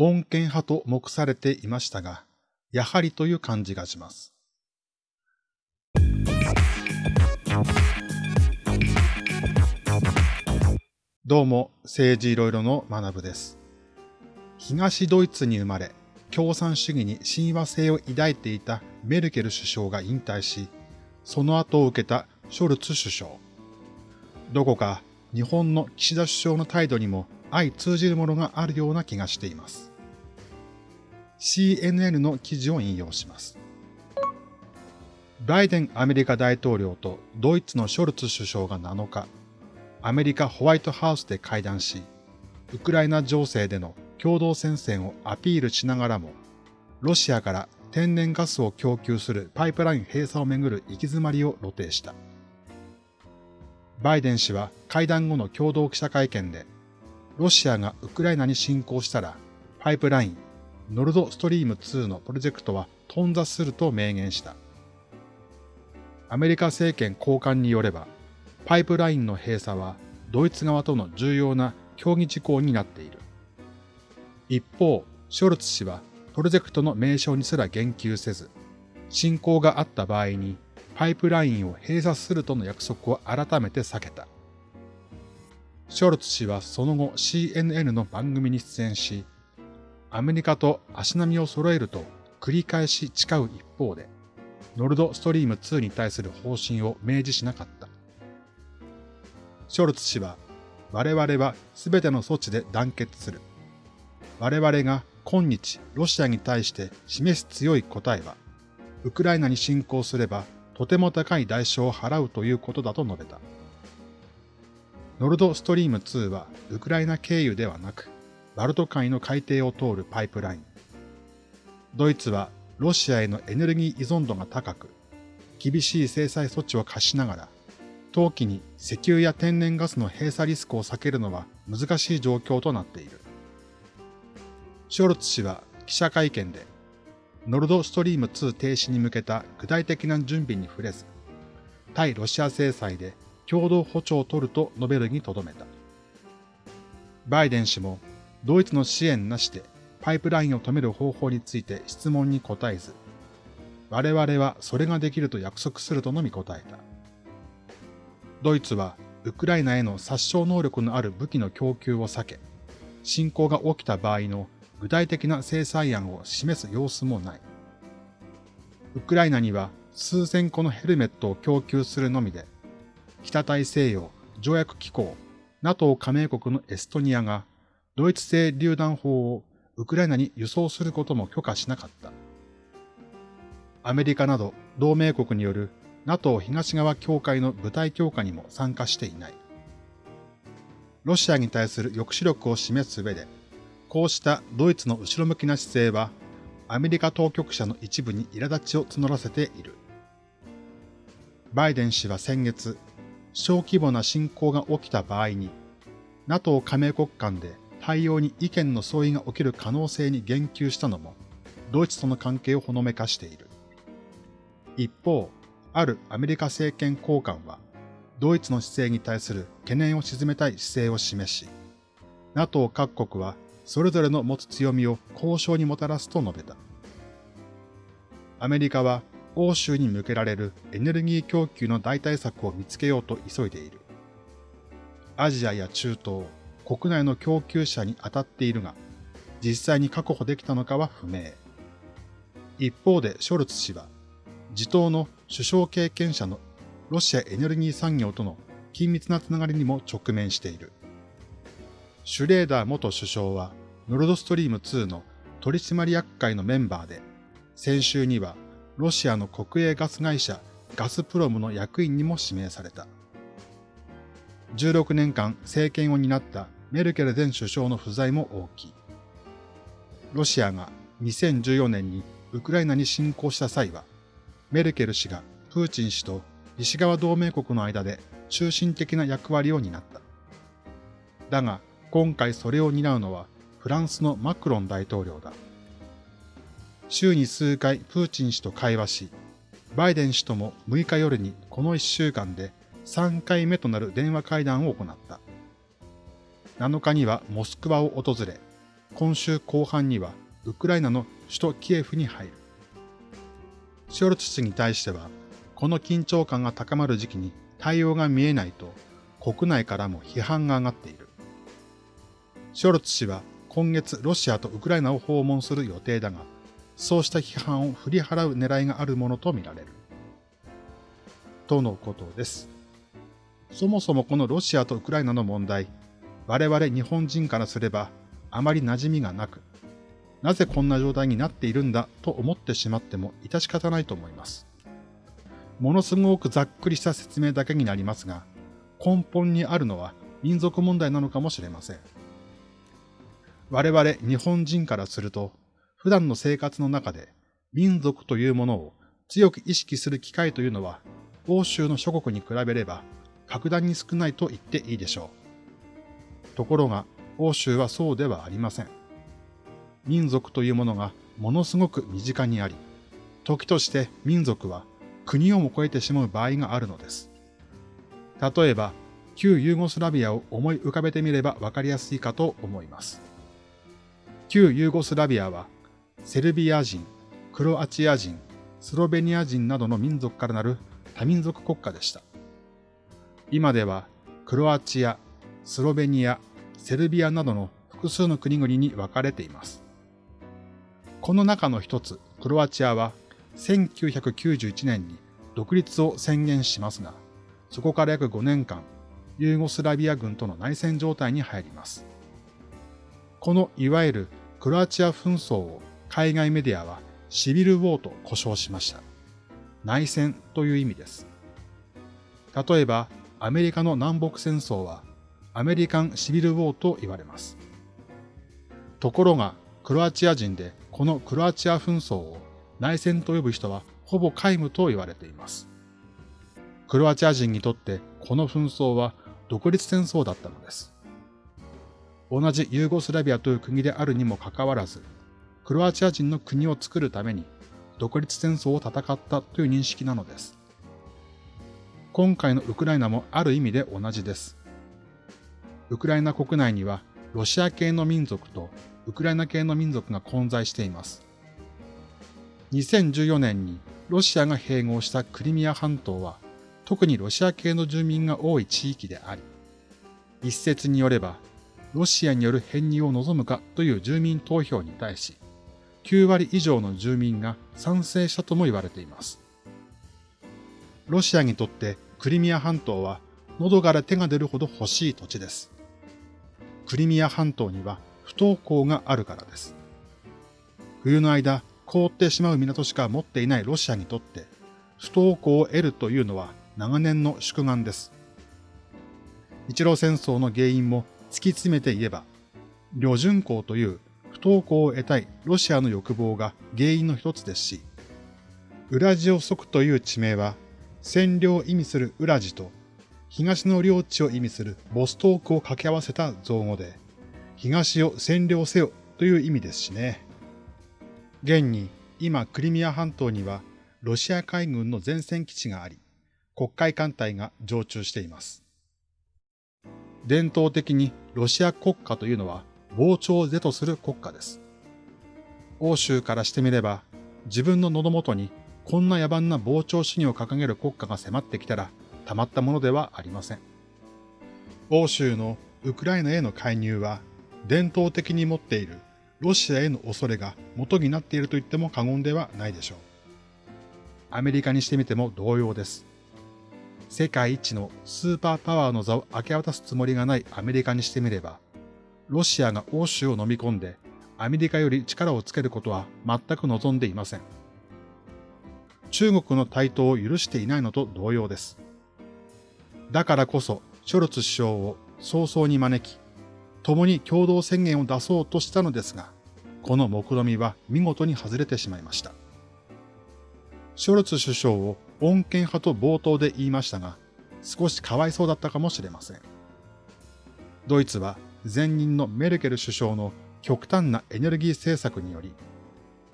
穏健派と目されていましたが、やはりという感じがします。どうも、政治いろいろの学部です。東ドイツに生まれ、共産主義に親和性を抱いていたメルケル首相が引退し、その後を受けたショルツ首相。どこか日本の岸田首相の態度にも相通じるものがあるような気がしています。CNN の記事を引用します。バイデンアメリカ大統領とドイツのショルツ首相が7日、アメリカホワイトハウスで会談し、ウクライナ情勢での共同戦線をアピールしながらも、ロシアから天然ガスを供給するパイプライン閉鎖をめぐる行き詰まりを露呈した。バイデン氏は会談後の共同記者会見で、ロシアがウクライナに侵攻したら、パイプライン、ノルドストリーム2のプロジェクトは頓挫すると明言した。アメリカ政権高官によれば、パイプラインの閉鎖はドイツ側との重要な協議事項になっている。一方、ショルツ氏はプロジェクトの名称にすら言及せず、侵攻があった場合にパイプラインを閉鎖するとの約束を改めて避けた。ショルツ氏はその後 CNN の番組に出演し、アメリカと足並みを揃えると繰り返し誓う一方で、ノルドストリーム2に対する方針を明示しなかった。ショルツ氏は、我々は全ての措置で団結する。我々が今日ロシアに対して示す強い答えは、ウクライナに侵攻すればとても高い代償を払うということだと述べた。ノルドストリーム2はウクライナ経由ではなく、バルト海の海底を通るパイプライン。ドイツはロシアへのエネルギー依存度が高く、厳しい制裁措置を課しながら、冬季に石油や天然ガスの閉鎖リスクを避けるのは難しい状況となっている。ショルツ氏は記者会見で、ノルドストリーム2停止に向けた具体的な準備に触れず、対ロシア制裁で共同歩調を取ると述べるにとどめた。バイデン氏もドイツの支援なしでパイプラインを止める方法について質問に答えず、我々はそれができると約束するとのみ答えた。ドイツはウクライナへの殺傷能力のある武器の供給を避け、侵攻が起きた場合の具体的な制裁案を示す様子もない。ウクライナには数千個のヘルメットを供給するのみで、北大西洋条約機構 NATO 加盟国のエストニアがドイツ製榴弾砲をウクライナに輸送することも許可しなかった。アメリカなど同盟国による NATO 東側協会の部隊強化にも参加していない。ロシアに対する抑止力を示す上で、こうしたドイツの後ろ向きな姿勢は、アメリカ当局者の一部に苛立ちを募らせている。バイデン氏は先月、小規模な侵攻が起きた場合に、NATO 加盟国間で対応に意見の相違が起きる可能性に言及したのも、ドイツとの関係をほのめかしている。一方、あるアメリカ政権高官は、ドイツの姿勢に対する懸念を鎮めたい姿勢を示し、NATO 各国はそれぞれの持つ強みを交渉にもたらすと述べた。アメリカは欧州に向けられるエネルギー供給の代替策を見つけようと急いでいる。アジアや中東、国内の供給者に当たっているが、実際に確保できたのかは不明。一方でショルツ氏は、自党の首相経験者のロシアエネルギー産業との緊密なつながりにも直面している。シュレーダー元首相は、ノルドストリーム2の取締役会のメンバーで、先週にはロシアの国営ガス会社ガスプロムの役員にも指名された。16年間政権を担ったメルケル前首相の不在も大きい。ロシアが2014年にウクライナに侵攻した際は、メルケル氏がプーチン氏と西側同盟国の間で中心的な役割を担った。だが、今回それを担うのはフランスのマクロン大統領だ。週に数回プーチン氏と会話し、バイデン氏とも6日夜にこの1週間で3回目となる電話会談を行った。7日にはモスクワを訪れ、今週後半にはウクライナの首都キエフに入る。ショルツ氏に対しては、この緊張感が高まる時期に対応が見えないと国内からも批判が上がっている。ショルツ氏は今月ロシアとウクライナを訪問する予定だが、そうした批判を振り払う狙いがあるものとみられる。とのことです。そもそもこのロシアとウクライナの問題、我々日本人からすればあまり馴染みがなく、なぜこんな状態になっているんだと思ってしまっても致し方ないと思います。ものすごくざっくりした説明だけになりますが、根本にあるのは民族問題なのかもしれません。我々日本人からすると、普段の生活の中で民族というものを強く意識する機会というのは、欧州の諸国に比べれば格段に少ないと言っていいでしょう。ところが、欧州はそうではありません。民族というものがものすごく身近にあり、時として民族は国をも超えてしまう場合があるのです。例えば、旧ユーゴスラビアを思い浮かべてみればわかりやすいかと思います。旧ユーゴスラビアは、セルビア人、クロアチア人、スロベニア人などの民族からなる多民族国家でした。今では、クロアチア、スロベニア、セルビアなどの複数の国々に分かれています。この中の一つ、クロアチアは1991年に独立を宣言しますが、そこから約5年間、ユーゴスラビア軍との内戦状態に入ります。このいわゆるクロアチア紛争を海外メディアはシビルウォーと呼称しました。内戦という意味です。例えば、アメリカの南北戦争はアメリカンシビルウォーと言われます。ところが、クロアチア人でこのクロアチア紛争を内戦と呼ぶ人はほぼ皆無と言われています。クロアチア人にとってこの紛争は独立戦争だったのです。同じユーゴスラビアという国であるにもかかわらず、クロアチア人の国を作るために独立戦争を戦ったという認識なのです。今回のウクライナもある意味で同じです。ウクライナ国内にはロシア系の民族とウクライナ系の民族が混在しています。2014年にロシアが併合したクリミア半島は特にロシア系の住民が多い地域であり、一説によればロシアによる編入を望むかという住民投票に対し、9割以上の住民が賛成したとも言われています。ロシアにとってクリミア半島は喉から手が出るほど欲しい土地です。クリミア半島には不登校があるからです。冬の間、凍ってしまう港しか持っていないロシアにとって、不登校を得るというのは長年の宿願です。日露戦争の原因も突き詰めて言えば、旅順港という不登校を得たいロシアの欲望が原因の一つですし、ウラジオソクという地名は、占領を意味するウラジと、東の領地を意味するボストークを掛け合わせた造語で、東を占領せよという意味ですしね。現に、今クリミア半島にはロシア海軍の前線基地があり、国海艦隊が常駐しています。伝統的にロシア国家というのは膨張を是とする国家です。欧州からしてみれば、自分の喉元にこんな野蛮な膨張主義を掲げる国家が迫ってきたらたまったものではありません。欧州のウクライナへの介入は伝統的に持っているロシアへの恐れが元になっていると言っても過言ではないでしょう。アメリカにしてみても同様です。世界一のスーパーパワーの座を明け渡すつもりがないアメリカにしてみれば、ロシアが欧州を飲み込んでアメリカより力をつけることは全く望んでいません。中国の台頭を許していないのと同様です。だからこそ、ショルツ首相を早々に招き、共に共同宣言を出そうとしたのですが、この目論みは見事に外れてしまいました。ショルツ首相を穏健派と冒頭で言いましたが、少しかわいそうだったかもしれません。ドイツは前任のメルケル首相の極端なエネルギー政策により、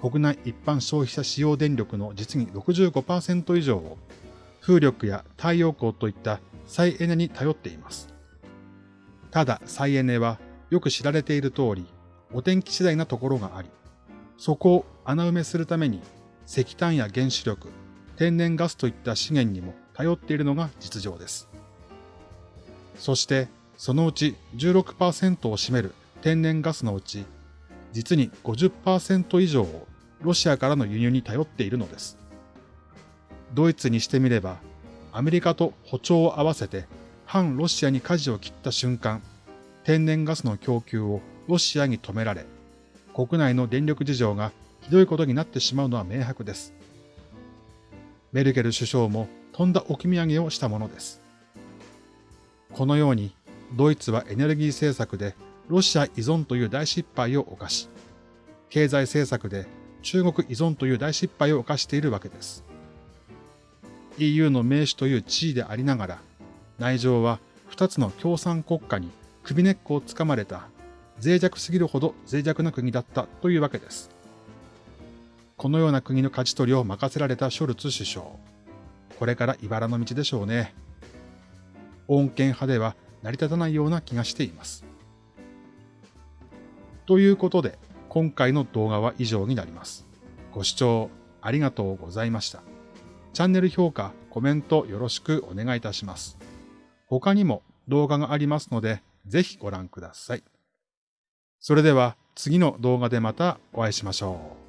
国内一般消費者使用電力の実に65%以上を風力や太陽光といった再エネに頼っています。ただ再エネはよく知られている通り、お天気次第なところがあり、そこを穴埋めするために石炭や原子力、天然ガスといった資源にも頼っているのが実情です。そしてそのうち16%を占める天然ガスのうち、実に50%以上をロシアからの輸入に頼っているのです。ドイツにしてみれば、アメリカと歩調を合わせて反ロシアに舵を切った瞬間、天然ガスの供給をロシアに止められ、国内の電力事情がひどいことになってしまうのは明白です。メルケル首相もとんだ置き土産をしたものです。このように、ドイツはエネルギー政策でロシア依存という大失敗を犯し、経済政策で中国依存という大失敗を犯しているわけです。EU の名手という地位でありながら、内情は二つの共産国家に首根っこをつかまれた脆弱すぎるほど脆弱な国だったというわけです。このような国の勝ち取りを任せられたショルツ首相。これから茨の道でしょうね。穏健派では成り立たないような気がしています。ということで、今回の動画は以上になります。ご視聴ありがとうございました。チャンネル評価、コメントよろしくお願いいたします。他にも動画がありますので、ぜひご覧ください。それでは次の動画でまたお会いしましょう。